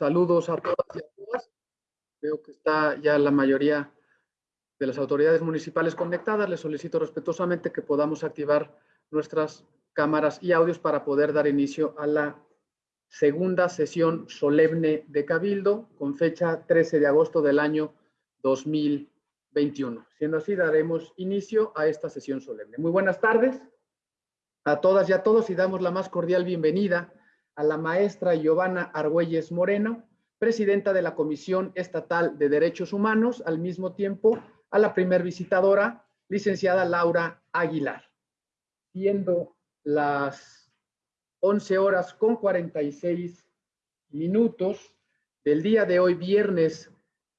Saludos a todas y a todas. Veo que está ya la mayoría de las autoridades municipales conectadas. Les solicito respetuosamente que podamos activar nuestras cámaras y audios para poder dar inicio a la segunda sesión solemne de Cabildo con fecha 13 de agosto del año 2021. Siendo así, daremos inicio a esta sesión solemne. Muy buenas tardes a todas y a todos y damos la más cordial bienvenida a la maestra Giovanna Argüelles Moreno, presidenta de la Comisión Estatal de Derechos Humanos, al mismo tiempo a la primer visitadora, licenciada Laura Aguilar. Siendo las 11 horas con 46 minutos del día de hoy, viernes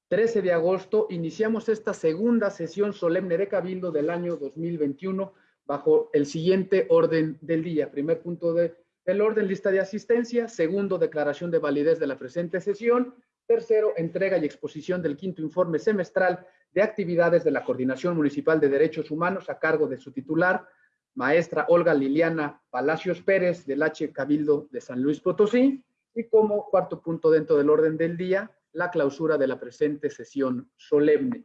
13 de agosto, iniciamos esta segunda sesión solemne de Cabildo del año 2021 bajo el siguiente orden del día. Primer punto de el orden, lista de asistencia. Segundo, declaración de validez de la presente sesión. Tercero, entrega y exposición del quinto informe semestral de actividades de la Coordinación Municipal de Derechos Humanos a cargo de su titular, maestra Olga Liliana Palacios Pérez, del H. Cabildo de San Luis Potosí. Y como cuarto punto dentro del orden del día, la clausura de la presente sesión solemne.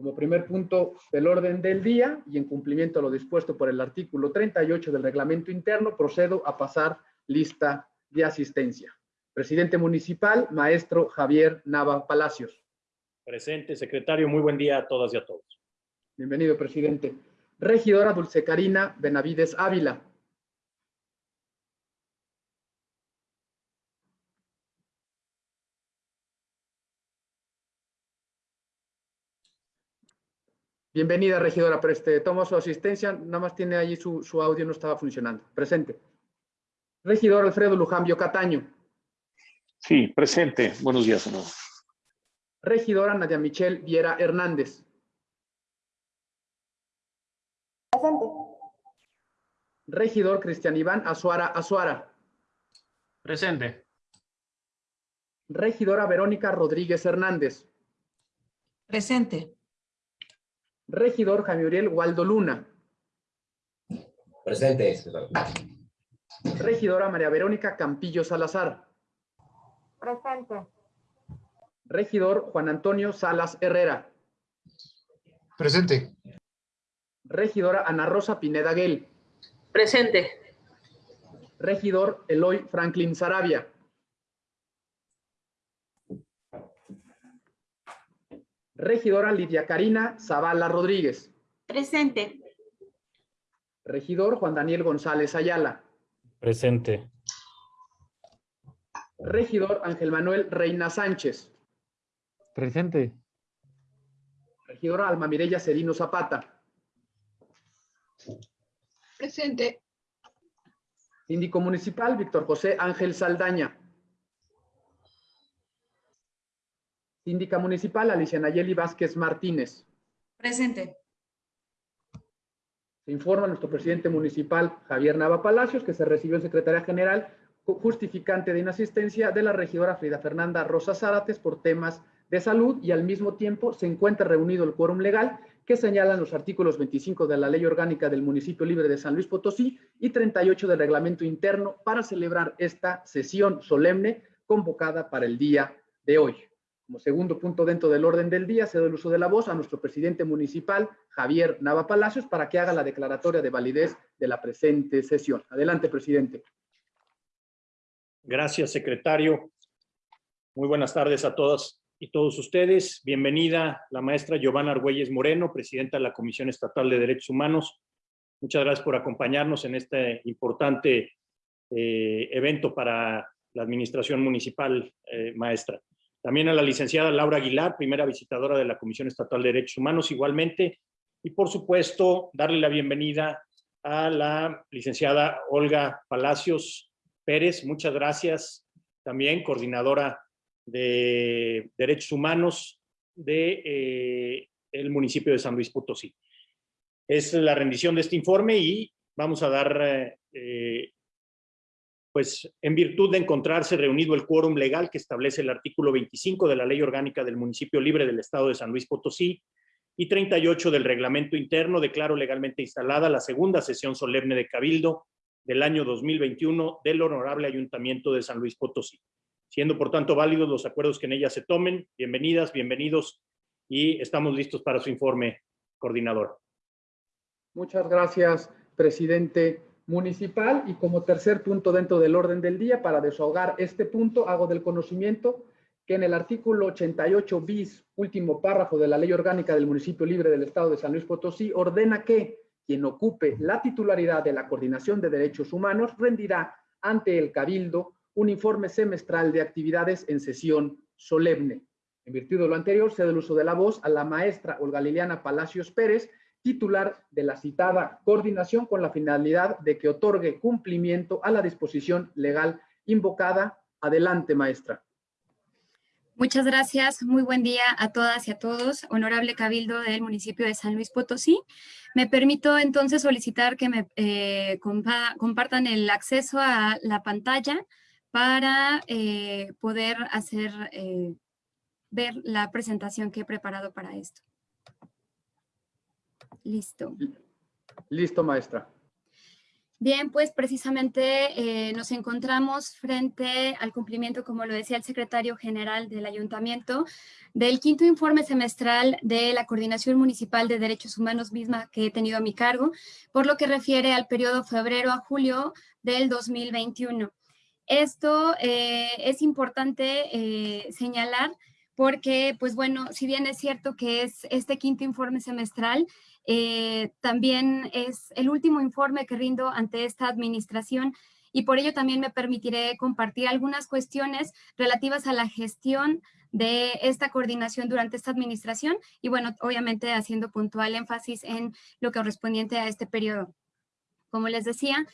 Como primer punto del orden del día y en cumplimiento a lo dispuesto por el artículo 38 del reglamento interno, procedo a pasar lista de asistencia. Presidente municipal, maestro Javier Nava Palacios. Presente, secretario, muy buen día a todas y a todos. Bienvenido, presidente. Regidora Dulce Carina Benavides Ávila. Bienvenida, regidora, este Tomo su asistencia, nada más tiene allí su, su audio, no estaba funcionando. Presente. Regidor Alfredo Lujambio Cataño. Sí, presente. Buenos días, senador. Regidora Nadia Michelle Viera Hernández. Presente. Regidor Cristian Iván Azuara Azuara. Presente. Regidora Verónica Rodríguez Hernández. Presente. Regidor Jaime Uriel Waldo Luna. Presente. Regidora María Verónica Campillo Salazar. Presente. Regidor Juan Antonio Salas Herrera. Presente. Regidora Ana Rosa Pineda Guel. Presente. Regidor Eloy Franklin Sarabia. Regidora Lidia Karina Zavala Rodríguez. Presente. Regidor Juan Daniel González Ayala. Presente. Regidor Ángel Manuel Reina Sánchez. Presente. Regidora Alma Mireya Serino Zapata. Presente. Síndico Municipal Víctor José Ángel Saldaña. Síndica Municipal Alicia Nayeli Vázquez Martínez. Presente. Se informa nuestro presidente municipal Javier Nava Palacios que se recibió en Secretaría General justificante de inasistencia de la regidora Frida Fernanda Rosa Zárates por temas de salud y al mismo tiempo se encuentra reunido el quórum legal que señalan los artículos 25 de la Ley Orgánica del Municipio Libre de San Luis Potosí y 38 del Reglamento Interno para celebrar esta sesión solemne convocada para el día de hoy. Como segundo punto dentro del orden del día, cedo el uso de la voz a nuestro presidente municipal, Javier Nava Palacios, para que haga la declaratoria de validez de la presente sesión. Adelante, presidente. Gracias, secretario. Muy buenas tardes a todas y todos ustedes. Bienvenida la maestra Giovanna Argüelles Moreno, presidenta de la Comisión Estatal de Derechos Humanos. Muchas gracias por acompañarnos en este importante eh, evento para la administración municipal, eh, maestra. También a la licenciada Laura Aguilar, primera visitadora de la Comisión Estatal de Derechos Humanos, igualmente. Y por supuesto, darle la bienvenida a la licenciada Olga Palacios Pérez. Muchas gracias. También coordinadora de Derechos Humanos de eh, el municipio de San Luis Potosí. Es la rendición de este informe y vamos a dar eh, pues en virtud de encontrarse reunido el quórum legal que establece el artículo 25 de la Ley Orgánica del Municipio Libre del Estado de San Luis Potosí y 38 del Reglamento Interno, declaro legalmente instalada la segunda sesión solemne de Cabildo del año 2021 del Honorable Ayuntamiento de San Luis Potosí. siendo por tanto válidos los acuerdos que en ella se tomen. Bienvenidas, bienvenidos y estamos listos para su informe, coordinador. Muchas gracias, presidente municipal. Y como tercer punto dentro del orden del día, para desahogar este punto, hago del conocimiento que en el artículo 88 bis, último párrafo de la Ley Orgánica del Municipio Libre del Estado de San Luis Potosí, ordena que quien ocupe la titularidad de la Coordinación de Derechos Humanos rendirá ante el Cabildo un informe semestral de actividades en sesión solemne. En virtud de lo anterior, cedo el uso de la voz a la maestra Olga Liliana Palacios Pérez, titular de la citada coordinación con la finalidad de que otorgue cumplimiento a la disposición legal invocada. Adelante, maestra. Muchas gracias. Muy buen día a todas y a todos. Honorable Cabildo del municipio de San Luis Potosí. Me permito entonces solicitar que me eh, compartan el acceso a la pantalla para eh, poder hacer eh, ver la presentación que he preparado para esto. Listo. Listo, maestra. Bien, pues precisamente eh, nos encontramos frente al cumplimiento, como lo decía el secretario general del ayuntamiento, del quinto informe semestral de la Coordinación Municipal de Derechos Humanos misma que he tenido a mi cargo, por lo que refiere al periodo febrero a julio del 2021. Esto eh, es importante eh, señalar porque, pues bueno, si bien es cierto que es este quinto informe semestral, eh, también es el último informe que rindo ante esta administración y por ello también me permitiré compartir algunas cuestiones relativas a la gestión de esta coordinación durante esta administración y bueno, obviamente haciendo puntual énfasis en lo correspondiente a este periodo. Como les decía,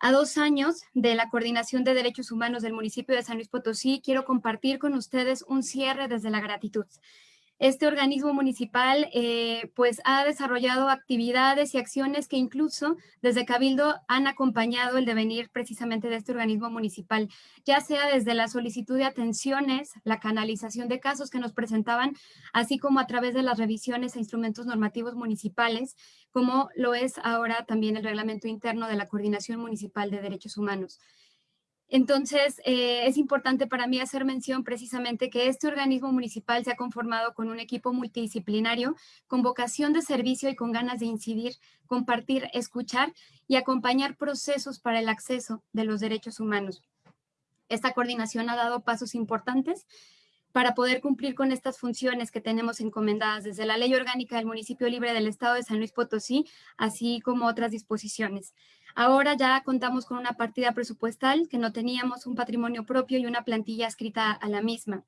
a dos años de la Coordinación de Derechos Humanos del municipio de San Luis Potosí, quiero compartir con ustedes un cierre desde la gratitud. Este organismo municipal eh, pues ha desarrollado actividades y acciones que incluso desde Cabildo han acompañado el devenir precisamente de este organismo municipal, ya sea desde la solicitud de atenciones, la canalización de casos que nos presentaban, así como a través de las revisiones e instrumentos normativos municipales, como lo es ahora también el reglamento interno de la Coordinación Municipal de Derechos Humanos. Entonces, eh, es importante para mí hacer mención precisamente que este organismo municipal se ha conformado con un equipo multidisciplinario, con vocación de servicio y con ganas de incidir, compartir, escuchar y acompañar procesos para el acceso de los derechos humanos. Esta coordinación ha dado pasos importantes para poder cumplir con estas funciones que tenemos encomendadas desde la Ley Orgánica del Municipio Libre del Estado de San Luis Potosí, así como otras disposiciones. Ahora ya contamos con una partida presupuestal que no teníamos un patrimonio propio y una plantilla escrita a la misma.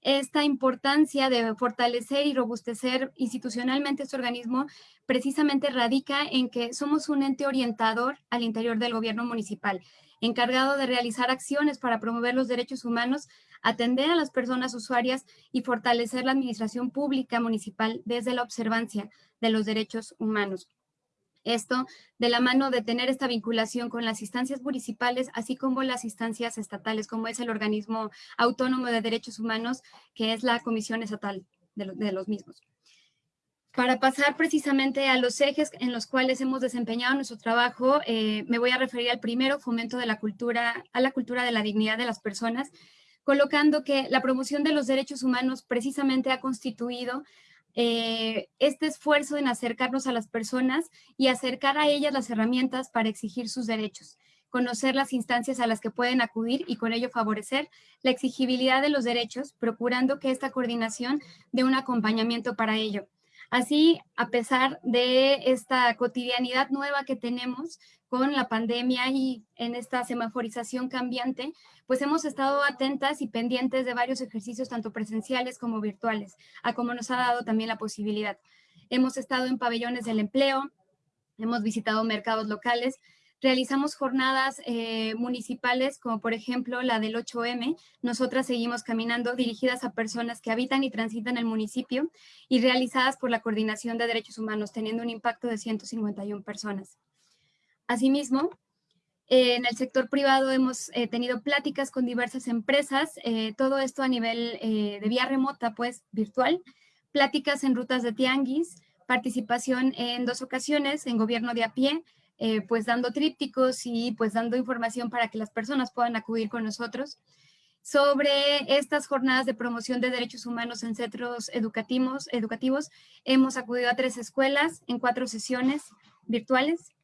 Esta importancia de fortalecer y robustecer institucionalmente este organismo precisamente radica en que somos un ente orientador al interior del gobierno municipal, encargado de realizar acciones para promover los derechos humanos, atender a las personas usuarias y fortalecer la administración pública municipal desde la observancia de los derechos humanos. Esto de la mano de tener esta vinculación con las instancias municipales, así como las instancias estatales, como es el organismo autónomo de derechos humanos, que es la Comisión Estatal de, los mismos. Para pasar precisamente a los ejes en los cuales hemos desempeñado nuestro trabajo, eh, me voy a referir al primero, fomento de la cultura, a la cultura de la dignidad de las personas, colocando que la promoción de los derechos humanos precisamente ha constituido eh, este esfuerzo en acercarnos a las personas y acercar a ellas las herramientas para exigir sus derechos, conocer las instancias a las que pueden acudir y con ello favorecer la exigibilidad de los derechos, procurando que esta coordinación dé un acompañamiento para ello. Así, a pesar de esta cotidianidad nueva que tenemos con la pandemia y en esta semaforización cambiante, pues hemos estado atentas y pendientes de varios ejercicios, tanto presenciales como virtuales, a como nos ha dado también la posibilidad. Hemos estado en pabellones del empleo, hemos visitado mercados locales, Realizamos jornadas eh, municipales, como por ejemplo la del 8M. Nosotras seguimos caminando dirigidas a personas que habitan y transitan el municipio y realizadas por la Coordinación de Derechos Humanos, teniendo un impacto de 151 personas. Asimismo, en el sector privado hemos eh, tenido pláticas con diversas empresas, eh, todo esto a nivel de vía remota, pues virtual, pláticas en rutas de tianguis, participación en dos ocasiones en gobierno de a pie, eh, pues dando trípticos y pues dando información para que las personas puedan acudir con nosotros. Sobre estas jornadas de promoción de derechos humanos en centros educativos, educativos hemos acudido a tres escuelas en cuatro sesiones virtuales.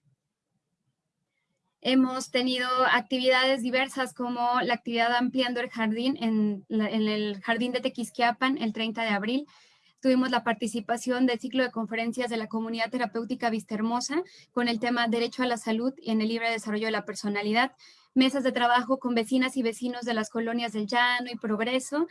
Hemos tenido actividades diversas como la actividad Ampliando el Jardín en, en el Jardín de Tequisquiapan el 30 de abril, tuvimos la participación del ciclo de conferencias de la comunidad terapéutica Vista Hermosa con el tema Derecho a la Salud y en el libre desarrollo de la personalidad, mesas de trabajo con vecinas y vecinos de las colonias del Llano y Progreso,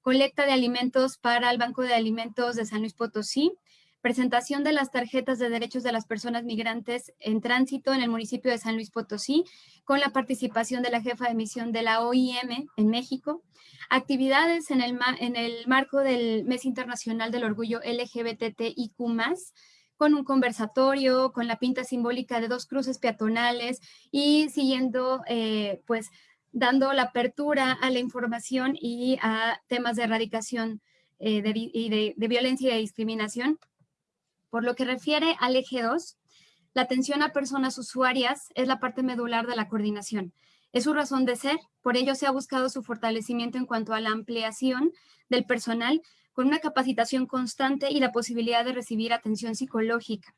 colecta de alimentos para el Banco de Alimentos de San Luis Potosí, presentación de las tarjetas de derechos de las personas migrantes en tránsito en el municipio de San Luis Potosí, con la participación de la jefa de misión de la OIM en México, actividades en el, en el marco del Mes Internacional del Orgullo LGBTIQ+, con un conversatorio, con la pinta simbólica de dos cruces peatonales y siguiendo, eh, pues, dando la apertura a la información y a temas de erradicación eh, de, de violencia y de discriminación. Por lo que refiere al eje 2, la atención a personas usuarias es la parte medular de la coordinación. Es su razón de ser, por ello se ha buscado su fortalecimiento en cuanto a la ampliación del personal con una capacitación constante y la posibilidad de recibir atención psicológica.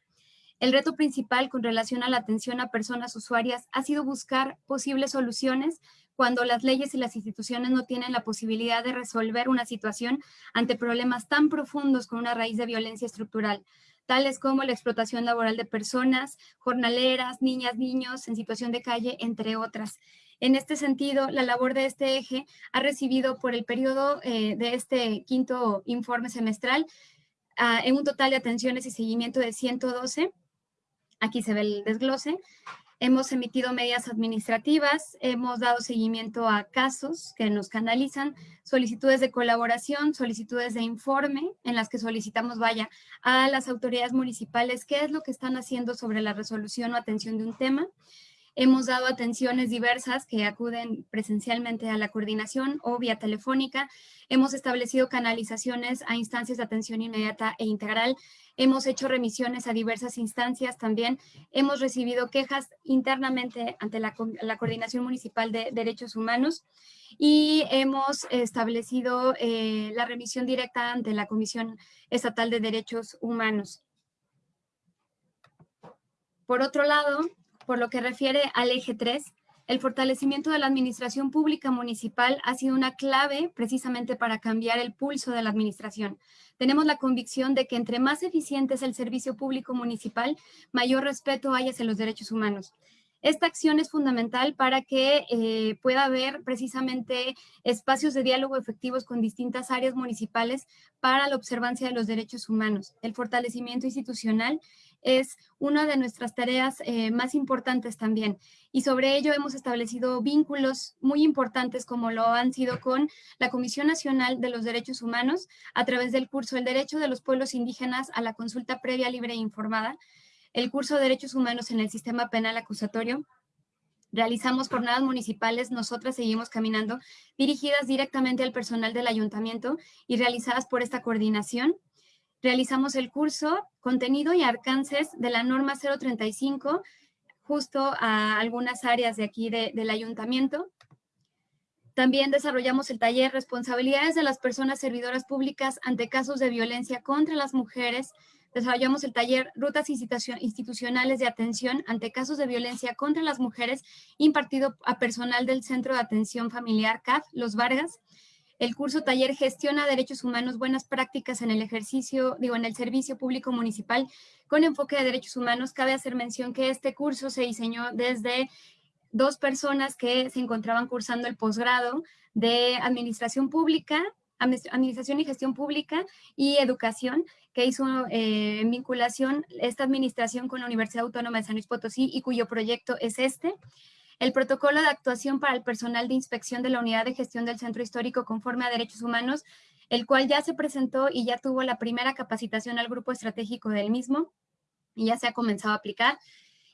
El reto principal con relación a la atención a personas usuarias ha sido buscar posibles soluciones cuando las leyes y las instituciones no tienen la posibilidad de resolver una situación ante problemas tan profundos con una raíz de violencia estructural, tales como la explotación laboral de personas, jornaleras, niñas, niños en situación de calle, entre otras. En este sentido, la labor de este eje ha recibido por el periodo eh, de este quinto informe semestral ah, en un total de atenciones y seguimiento de 112. Aquí se ve el desglose. Hemos emitido medidas administrativas, hemos dado seguimiento a casos que nos canalizan, solicitudes de colaboración, solicitudes de informe en las que solicitamos, vaya, a las autoridades municipales qué es lo que están haciendo sobre la resolución o atención de un tema. Hemos dado atenciones diversas que acuden presencialmente a la coordinación o vía telefónica. Hemos establecido canalizaciones a instancias de atención inmediata e integral Hemos hecho remisiones a diversas instancias también. Hemos recibido quejas internamente ante la, Coordinación Municipal de Derechos Humanos y hemos establecido eh, la remisión directa ante la Comisión Estatal de Derechos Humanos. Por otro lado, por lo que refiere al eje 3, el fortalecimiento de la administración pública municipal ha sido una clave precisamente para cambiar el pulso de la administración. Tenemos la convicción de que entre más eficiente es el servicio público municipal, mayor respeto hay hacia los derechos humanos. Esta acción es fundamental para que eh, pueda haber precisamente espacios de diálogo efectivos con distintas áreas municipales para la observancia de los derechos humanos, el fortalecimiento institucional es una de nuestras tareas eh, más importantes también. Y sobre ello hemos establecido vínculos muy importantes como lo han sido con la Comisión Nacional de los Derechos Humanos a través del curso El Derecho de los Pueblos Indígenas a la Consulta Previa, Libre e Informada, el curso de Derechos Humanos en el Sistema Penal Acusatorio, Realizamos jornadas municipales, nosotras seguimos caminando, dirigidas directamente al personal del ayuntamiento y realizadas por esta coordinación realizamos el curso Contenido y Alcances de la norma 035 justo a algunas áreas de aquí del ayuntamiento. También desarrollamos el taller Responsabilidades de las personas servidoras públicas ante casos de violencia contra las mujeres. Desarrollamos el taller Rutas institucionales de atención ante casos de violencia contra las mujeres impartido a personal del Centro de Atención Familiar CAF, Los Vargas. El curso taller gestiona derechos humanos, buenas prácticas en el ejercicio, digo, en el servicio público municipal con enfoque de derechos humanos. Cabe hacer mención que este curso se diseñó desde dos personas que se encontraban cursando el posgrado de administración pública, administración y gestión pública y educación, que hizo eh, vinculación esta administración con la Universidad Autónoma de San Luis Potosí y cuyo proyecto es este el protocolo de actuación para el personal de inspección de la unidad de gestión del centro histórico conforme a derechos humanos, el cual ya se presentó y ya tuvo la primera capacitación al grupo estratégico del mismo y ya se ha comenzado a aplicar.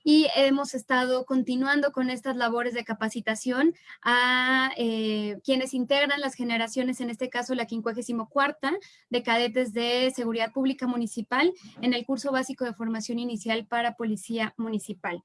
Y hemos estado continuando con estas labores de capacitación a eh, quienes integran las generaciones, en este caso la 54 de cadetes de Seguridad Pública Municipal en el curso básico de formación inicial para Policía Municipal.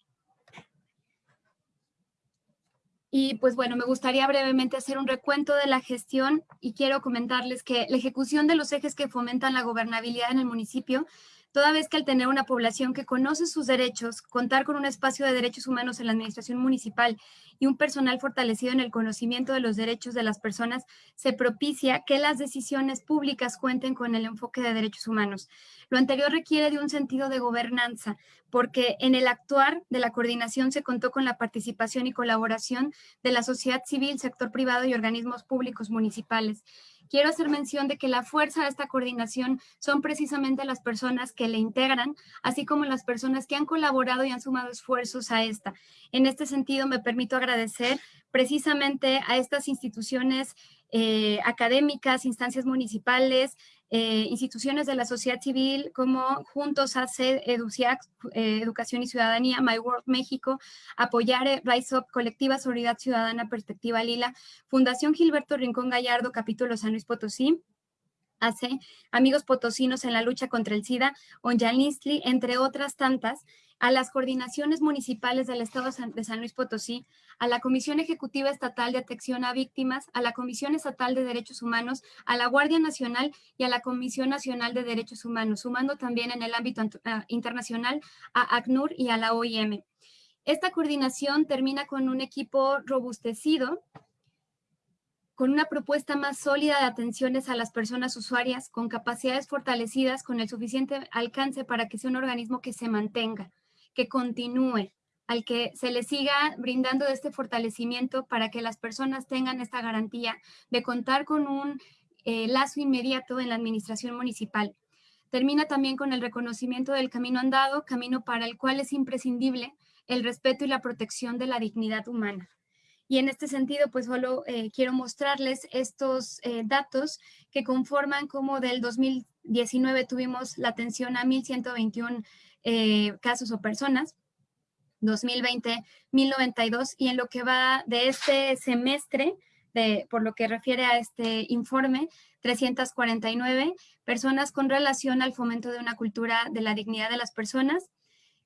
Y pues bueno, me gustaría brevemente hacer un recuento de la gestión y quiero comentarles que la ejecución de los ejes que fomentan la gobernabilidad en el municipio toda vez que al tener una población que conoce sus derechos, contar con un espacio de derechos humanos en la administración municipal y un personal fortalecido en el conocimiento de los derechos de las personas, se propicia que las decisiones públicas cuenten con el enfoque de derechos humanos. Lo anterior requiere de un sentido de gobernanza, porque en el actuar de la coordinación se contó con la participación y colaboración de la sociedad civil, sector privado y organismos públicos municipales quiero hacer mención de que la fuerza de esta coordinación son precisamente las personas que le integran, así como las personas que han colaborado y han sumado esfuerzos a esta. En este sentido, me permito agradecer precisamente a estas instituciones eh, académicas, instancias municipales, eh, instituciones de la sociedad civil como Juntos hace EDUCIAC, eh, Educación y Ciudadanía, My World México, Apoyar Rise Up, Colectiva Solidaridad Ciudadana, Perspectiva Lila, Fundación Gilberto Rincón Gallardo, Capítulo San Luis Potosí, hace Amigos Potosinos en la lucha contra el SIDA, Onjalistli, entre otras tantas, a las coordinaciones municipales del Estado de San Luis Potosí, a la Comisión Ejecutiva Estatal de Atención a Víctimas, a la Comisión Estatal de Derechos Humanos, a la Guardia Nacional y a la Comisión Nacional de Derechos Humanos, sumando también en el ámbito ah, internacional a ACNUR y a la OIM. Esta coordinación termina con un equipo robustecido, con una propuesta más sólida de atenciones a las personas usuarias, con capacidades fortalecidas, con el suficiente alcance para que sea un organismo que se mantenga que continúe, al que se le siga brindando este fortalecimiento para que las personas tengan esta garantía de contar con un eh, lazo inmediato en la administración municipal. Termina también con el reconocimiento del camino andado, camino para el cual es imprescindible el respeto y la protección de la dignidad humana. Y en este sentido, pues solo eh, quiero mostrarles estos eh, datos que conforman como del 2019 tuvimos la atención a 1.121 eh, casos o personas, 2020, 1092, y en lo que va de este semestre, de, por lo que refiere a este informe, 349 personas con relación al fomento de una cultura de la dignidad de las personas,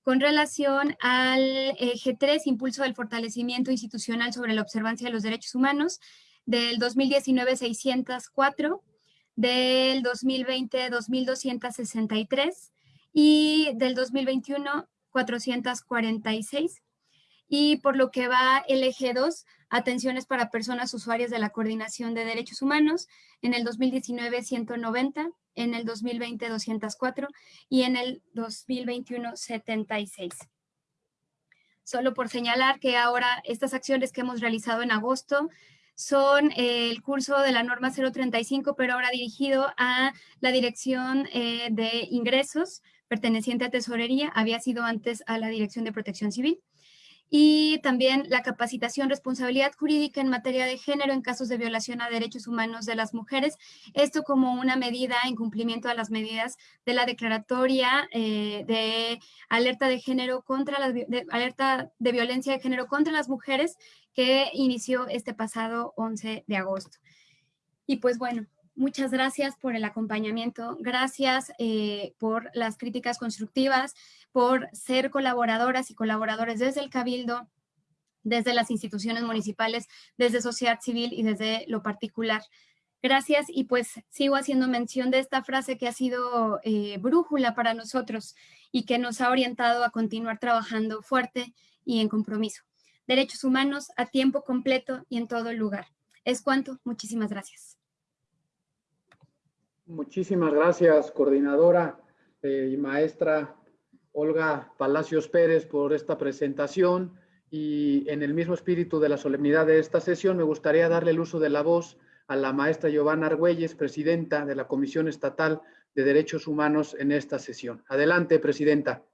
con relación al eje 3, impulso del fortalecimiento institucional sobre la observancia de los derechos humanos, del 2019 604, del 2020 2263, y del 2021 446. Y por lo que va el eje 2, atenciones para personas usuarias de la Coordinación de Derechos Humanos, en el 2019 190, en el 2020 204 y en el 2021 76. Solo por señalar que ahora estas acciones que hemos realizado en agosto son el curso de la norma 035, pero ahora dirigido a la Dirección eh, de Ingresos, perteneciente a Tesorería, había sido antes a la Dirección de Protección Civil. Y también la capacitación, responsabilidad jurídica en materia de género en casos de violación a derechos humanos de las mujeres. Esto como una medida en cumplimiento a las medidas de la declaratoria eh, de alerta de género contra las, alerta de violencia de género contra las mujeres que inició este pasado 11 de agosto. Y pues bueno, Muchas gracias por el acompañamiento, gracias eh, por las críticas constructivas, por ser colaboradoras y colaboradores desde el Cabildo, desde las instituciones municipales, desde sociedad civil y desde lo particular. Gracias y pues sigo haciendo mención de esta frase que ha sido eh, brújula para nosotros y que nos ha orientado a continuar trabajando fuerte y en compromiso. Derechos humanos a tiempo completo y en todo lugar. Es cuanto. Muchísimas gracias. Muchísimas gracias, coordinadora eh, y maestra Olga Palacios Pérez, por esta presentación. Y en el mismo espíritu de la solemnidad de esta sesión, me gustaría darle el uso de la voz a la maestra Giovanna Argüelles, presidenta de la Comisión Estatal de Derechos Humanos en esta sesión. Adelante, presidenta.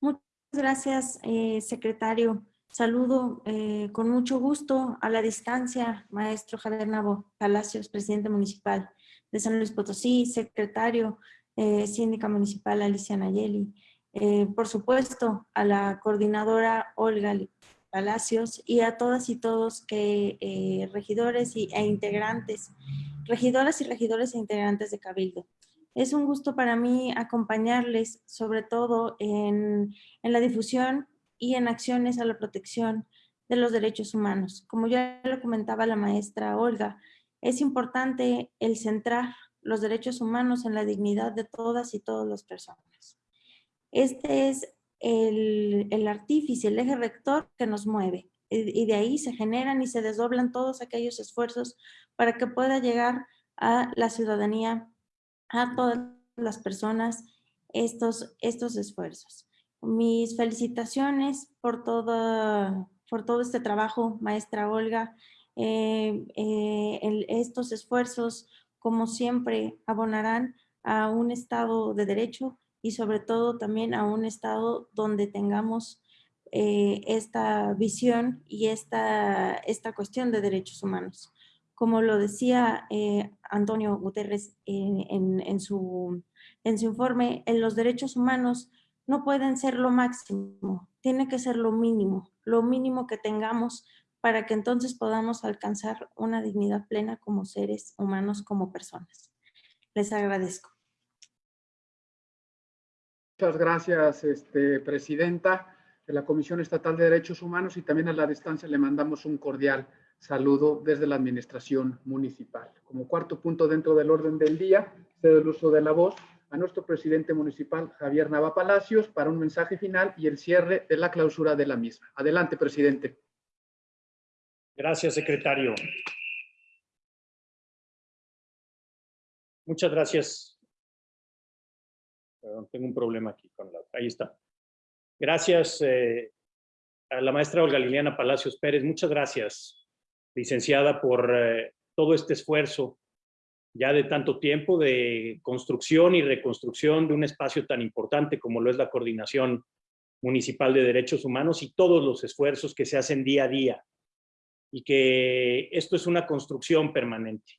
Muchas gracias, eh, secretario. Saludo eh, con mucho gusto a la distancia, maestro Javier Nabo Palacios, presidente municipal de San Luis Potosí, secretario eh, síndica municipal Alicia Nayeli, eh, por supuesto a la coordinadora Olga Palacios y a todas y todos que regidores y, e integrantes, regidoras y regidores e integrantes de Cabildo. Es un gusto para mí acompañarles, sobre todo en la difusión y en acciones a la protección de los derechos humanos. Como ya lo comentaba la maestra Olga, es importante el centrar los derechos humanos en la dignidad de todas y todas las personas. Este es el, el artífice, el eje rector que nos mueve y de ahí se generan y se desdoblan todos aquellos esfuerzos para que pueda llegar a la ciudadanía, a todas las personas, estos, estos esfuerzos. Mis felicitaciones por todo, por todo este trabajo, maestra Olga. Eh, eh, estos esfuerzos, como siempre, abonarán a un Estado de Derecho y sobre todo también a un Estado donde tengamos eh, esta visión y esta, esta cuestión de derechos humanos. Como lo decía Antonio Guterres en, su, en su informe, en los derechos humanos no pueden ser lo máximo, tiene que ser lo mínimo, lo mínimo que tengamos para que entonces podamos alcanzar una dignidad plena como seres humanos, como personas. Les agradezco. Muchas gracias, este, Presidenta de la Comisión Estatal de Derechos Humanos y también a la distancia le mandamos un cordial saludo desde la Administración Municipal. Como cuarto punto dentro del orden del día, cedo el uso de la voz a nuestro presidente municipal, Javier Nava Palacios, para un mensaje final y el cierre de la clausura de la misma. Adelante, presidente. Gracias, secretario. Muchas gracias. Perdón, tengo un problema aquí con la... Ahí está. Gracias eh, a la maestra Olga Liliana Palacios Pérez. Muchas gracias, licenciada, por eh, todo este esfuerzo ya de tanto tiempo de construcción y reconstrucción de un espacio tan importante como lo es la Coordinación Municipal de Derechos Humanos y todos los esfuerzos que se hacen día a día y que esto es una construcción permanente.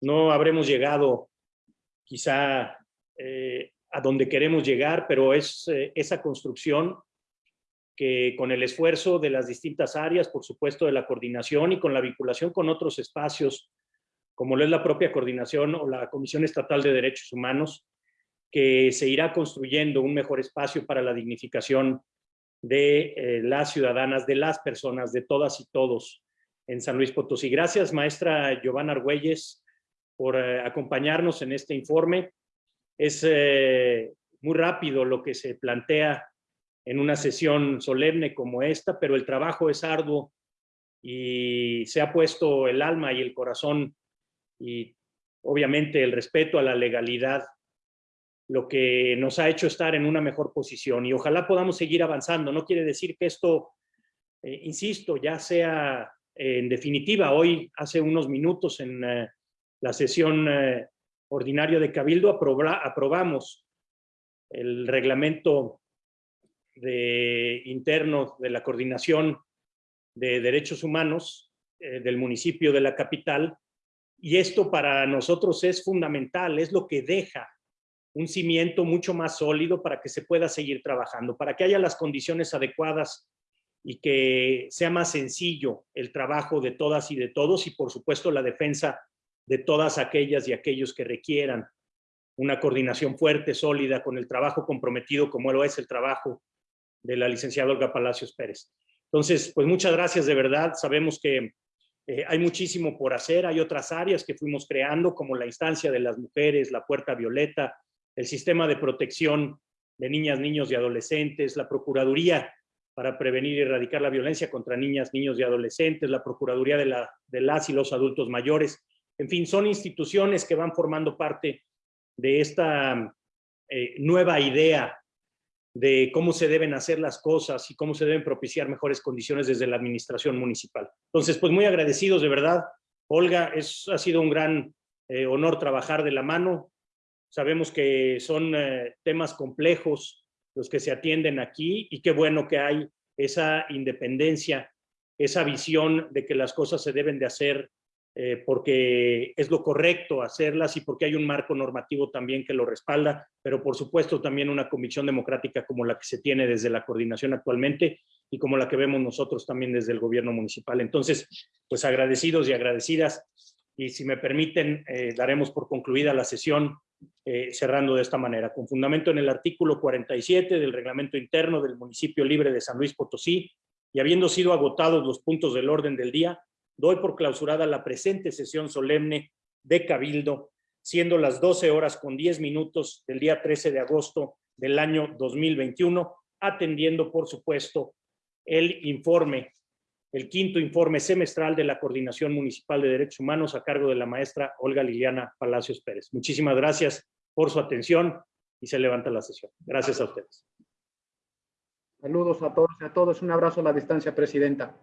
No habremos llegado quizá eh, a donde queremos llegar, pero es eh, esa construcción que con el esfuerzo de las distintas áreas, por supuesto de la coordinación y con la vinculación con otros espacios como lo es la propia coordinación o la Comisión Estatal de Derechos Humanos, que se irá construyendo un mejor espacio para la dignificación de eh, las ciudadanas, de las personas, de todas y todos en San Luis Potosí. Gracias, maestra Giovanna Argüelles, por eh, acompañarnos en este informe. Es eh, muy rápido lo que se plantea en una sesión solemne como esta, pero el trabajo es arduo y se ha puesto el alma y el corazón y obviamente el respeto a la legalidad, lo que nos ha hecho estar en una mejor posición y ojalá podamos seguir avanzando. No quiere decir que esto, eh, insisto, ya sea eh, en definitiva. Hoy, hace unos minutos en eh, la sesión ordinaria de Cabildo, aprobamos el reglamento de, interno de la coordinación de derechos humanos del municipio de la capital, y esto para nosotros es fundamental, es lo que deja un cimiento mucho más sólido para que se pueda seguir trabajando, para que haya las condiciones adecuadas y que sea más sencillo el trabajo de todas y de todos y por supuesto la defensa de todas aquellas y aquellos que requieran una coordinación fuerte, sólida, con el trabajo comprometido como lo es el trabajo de la licenciada Olga Palacios Pérez. Entonces, pues muchas gracias de verdad. Sabemos que eh, hay muchísimo por hacer, hay otras áreas que fuimos creando, como la instancia de las mujeres, la puerta violeta, el sistema de protección de niñas, niños y adolescentes, la Procuraduría para prevenir y erradicar la violencia contra niñas, niños y adolescentes, la Procuraduría de, la, de las y los adultos mayores. En fin, son instituciones que van formando parte de esta eh, nueva idea de cómo se deben hacer las cosas y cómo se deben propiciar mejores condiciones desde la administración municipal. Entonces, pues muy agradecidos de verdad. Olga, es, ha sido un gran eh, honor trabajar de la mano. Sabemos que son eh, temas complejos los que se atienden aquí y qué bueno que hay esa independencia, esa visión de que las cosas se deben de hacer eh, porque es lo correcto hacerlas y porque hay un marco normativo también que lo respalda, pero por supuesto también una comisión democrática como la que se tiene desde la coordinación actualmente y como la que vemos nosotros también desde el gobierno municipal. Entonces, pues agradecidos y agradecidas y si me permiten, eh, daremos por concluida la sesión eh, cerrando de esta manera. Con fundamento en el artículo 47 del reglamento interno del municipio libre de San Luis Potosí y habiendo sido agotados los puntos del orden del día, doy por clausurada la presente sesión solemne de Cabildo, siendo las 12 horas con 10 minutos del día 13 de agosto del año 2021, atendiendo, por supuesto, el informe, el quinto informe semestral de la Coordinación Municipal de Derechos Humanos a cargo de la maestra Olga Liliana Palacios Pérez. Muchísimas gracias por su atención y se levanta la sesión. Gracias a ustedes. Saludos a todos y a todos. Un abrazo a la distancia, Presidenta.